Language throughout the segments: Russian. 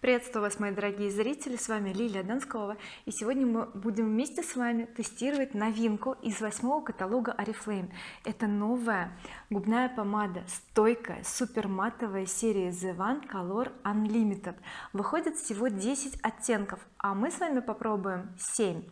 приветствую вас мои дорогие зрители с вами Лилия Донскова и сегодня мы будем вместе с вами тестировать новинку из восьмого каталога oriflame это новая губная помада стойкая супер матовая серия the one color unlimited выходит всего 10 оттенков а мы с вами попробуем 7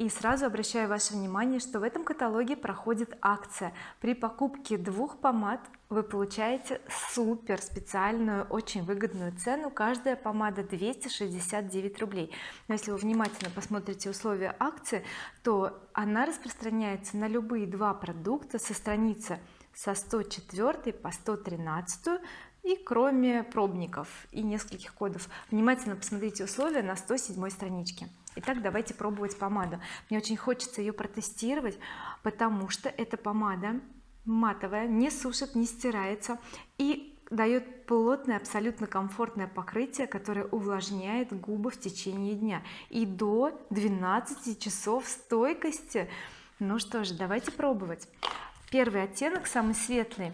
и сразу обращаю ваше внимание что в этом каталоге проходит акция. При покупке двух помад вы получаете супер специальную очень выгодную цену. Каждая помада 269 рублей. Но если вы внимательно посмотрите условия акции то она распространяется на любые два продукта со страницы со 104 по 113 и кроме пробников и нескольких кодов. Внимательно посмотрите условия на 107 страничке Итак, давайте пробовать помаду. Мне очень хочется ее протестировать потому что эта помада матовая не сушит не стирается и дает плотное абсолютно комфортное покрытие которое увлажняет губы в течение дня. И до 12 часов стойкости. Ну что же давайте пробовать. Первый оттенок самый светлый.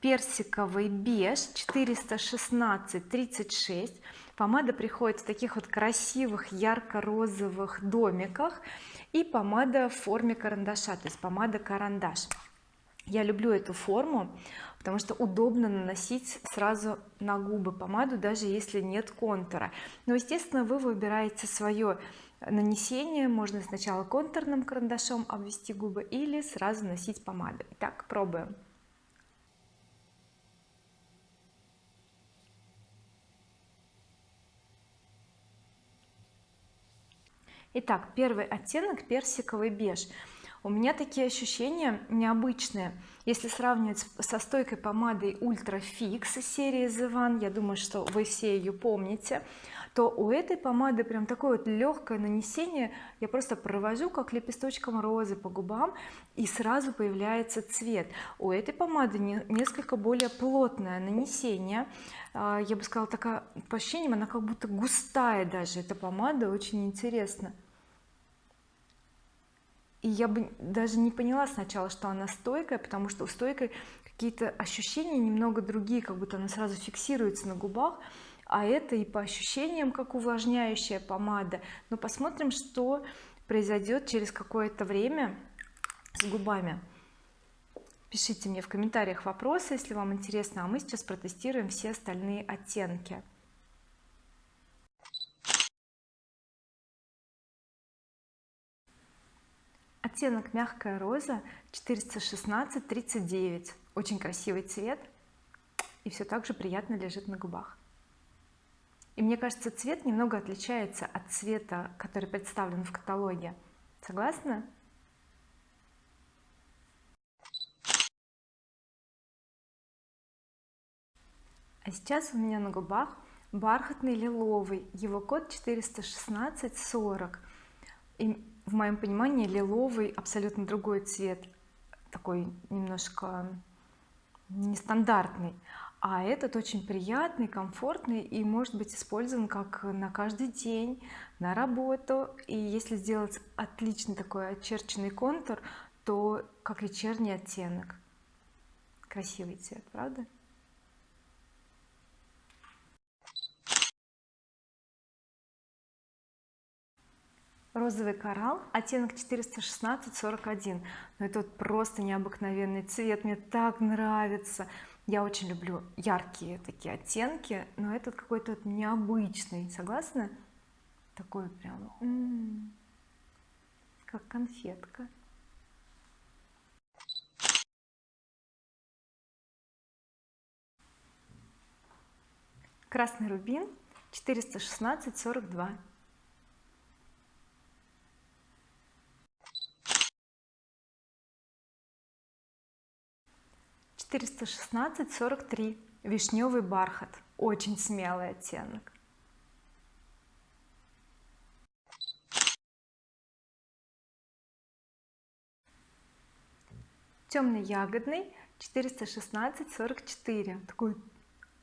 Персиковый беж 416 36 помада приходит в таких вот красивых ярко-розовых домиках и помада в форме карандаша то есть помада карандаш. Я люблю эту форму потому что удобно наносить сразу на губы помаду даже если нет контура. Но естественно вы выбираете свое нанесение. Можно сначала контурным карандашом обвести губы или сразу носить помадой Итак, пробуем Итак первый оттенок персиковый беж. У меня такие ощущения необычные. Если сравнивать со стойкой помадой Ultra Fix серии The One я думаю что вы все ее помните то у этой помады прям такое вот легкое нанесение. Я просто провожу как лепесточком розы по губам и сразу появляется цвет. У этой помады несколько более плотное нанесение. А, я бы сказала такая по ощущениям она как будто густая даже эта помада очень интересно. И я бы даже не поняла сначала что она стойкая потому что у стойкой какие-то ощущения немного другие как будто она сразу фиксируется на губах а это и по ощущениям как увлажняющая помада. Но посмотрим что произойдет через какое-то время с губами. Пишите мне в комментариях вопросы если вам интересно а мы сейчас протестируем все остальные оттенки. Оттенок мягкая роза 416 39 очень красивый цвет и все так же приятно лежит на губах и мне кажется цвет немного отличается от цвета который представлен в каталоге. Согласны а сейчас у меня на губах бархатный лиловый. Его код 416 40 и в моем понимании лиловый абсолютно другой цвет. Такой немножко нестандартный а этот очень приятный комфортный и может быть использован как на каждый день на работу. И если сделать отличный такой очерченный контур то как вечерний оттенок. Красивый цвет правда? Розовый коралл оттенок 416 41 но это вот просто необыкновенный цвет мне так нравится я очень люблю яркие такие оттенки но этот какой-то необычный согласны такой прям как конфетка. Красный рубин 416 42 416 43 вишневый бархат. Очень смелый оттенок. Темный ягодный 416 44 такой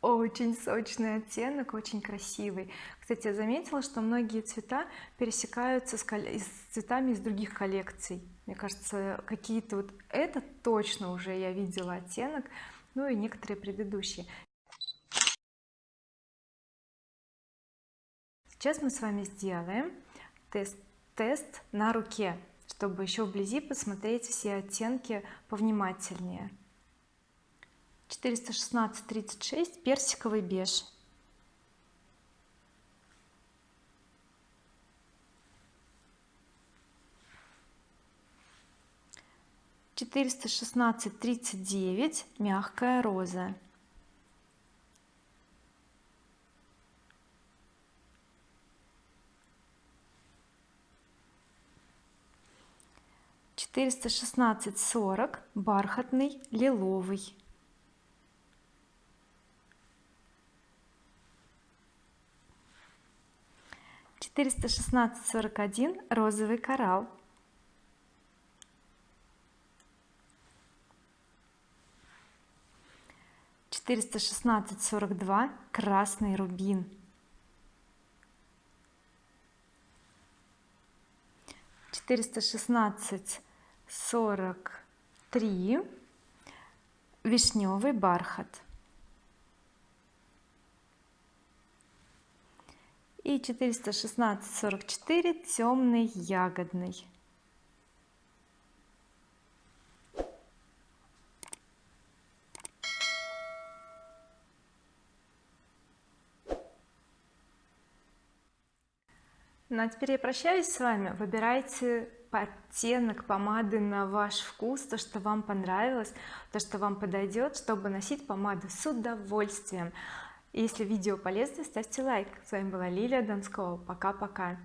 очень сочный оттенок очень красивый. Кстати я заметила что многие цвета пересекаются с, с цветами из других коллекций мне кажется какие-то вот это точно уже я видела оттенок ну и некоторые предыдущие. Сейчас мы с вами сделаем тест тест на руке чтобы еще вблизи посмотреть все оттенки повнимательнее. 416 36 персиковый беж четыреста шестнадцать тридцать девять мягкая роза. четыреста шестнадцать сорок бархатный лиловый. четыреста шестнадцать сорок один розовый коралл четыреста шестнадцать сорок два красный рубин. четыреста шестнадцать сорок три вишневый бархат. И четыреста шестнадцать сорок четыре темный ягодный ну а теперь я прощаюсь с вами. Выбирайте оттенок помады на ваш вкус то что вам понравилось то что вам подойдет чтобы носить помаду с удовольствием. Если видео полезно ставьте лайк. С вами была Лилия Донскова пока-пока